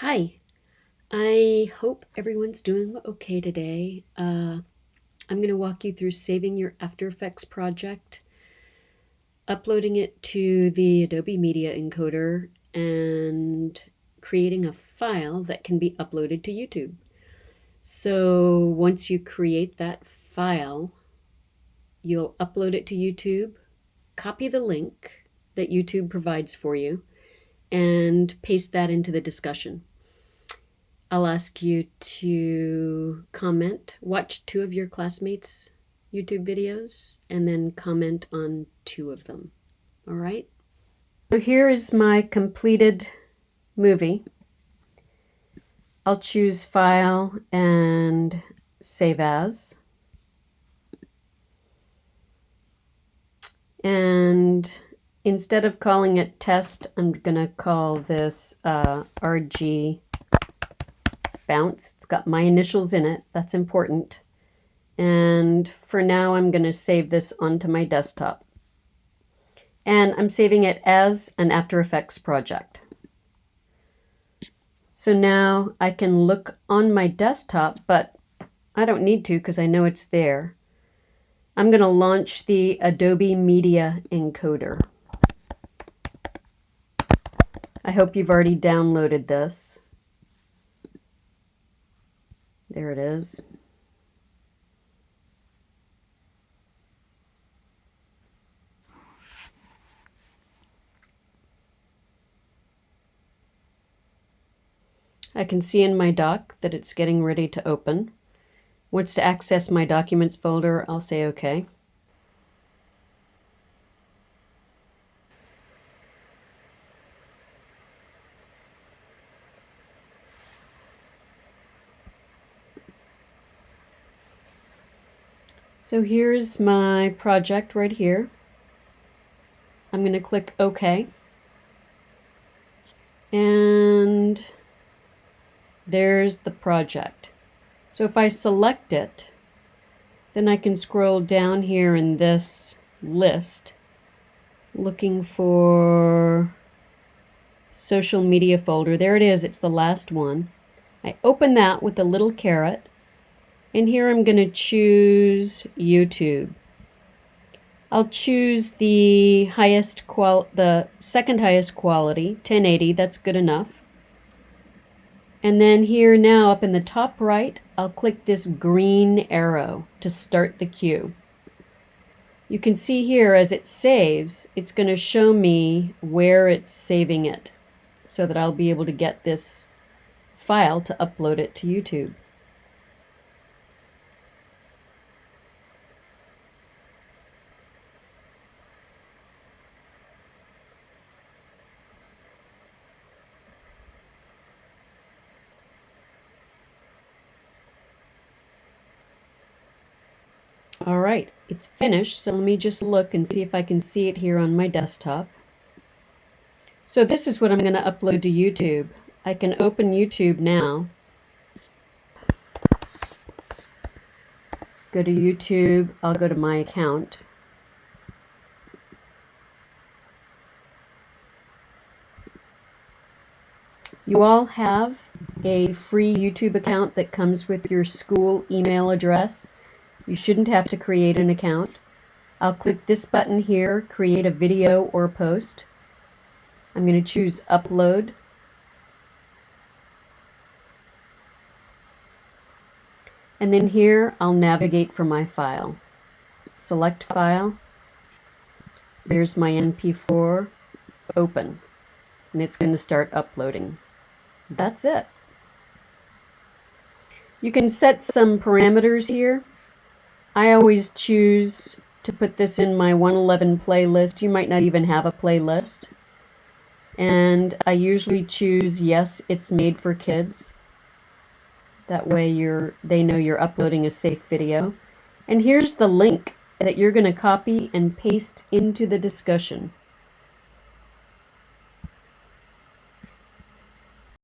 Hi, I hope everyone's doing okay today. Uh, I'm going to walk you through saving your After Effects project, uploading it to the Adobe Media Encoder, and creating a file that can be uploaded to YouTube. So once you create that file, you'll upload it to YouTube, copy the link that YouTube provides for you, and paste that into the discussion. I'll ask you to comment, watch two of your classmates' YouTube videos, and then comment on two of them. All right? So here is my completed movie. I'll choose File and Save As. And instead of calling it test, I'm going to call this uh, RG bounce. It's got my initials in it. That's important. And for now, I'm going to save this onto my desktop. And I'm saving it as an After Effects project. So now I can look on my desktop, but I don't need to because I know it's there. I'm going to launch the Adobe Media Encoder. I hope you've already downloaded this. There it is. I can see in my dock that it's getting ready to open. Once to access my documents folder, I'll say OK. So here's my project right here. I'm going to click OK. And there's the project. So if I select it, then I can scroll down here in this list looking for social media folder. There it is. It's the last one. I open that with the little caret and here I'm going to choose YouTube. I'll choose the highest qual the second highest quality, 1080, that's good enough. And then here now up in the top right, I'll click this green arrow to start the queue. You can see here as it saves, it's going to show me where it's saving it so that I'll be able to get this file to upload it to YouTube. All right, it's finished, so let me just look and see if I can see it here on my desktop. So this is what I'm going to upload to YouTube. I can open YouTube now. Go to YouTube, I'll go to my account. You all have a free YouTube account that comes with your school email address. You shouldn't have to create an account. I'll click this button here, create a video or post. I'm going to choose upload. And then here I'll navigate for my file. Select file. There's my MP4. Open. And it's going to start uploading. That's it. You can set some parameters here. I always choose to put this in my 111 playlist. You might not even have a playlist. And I usually choose yes, it's made for kids. That way you're they know you're uploading a safe video. And here's the link that you're going to copy and paste into the discussion.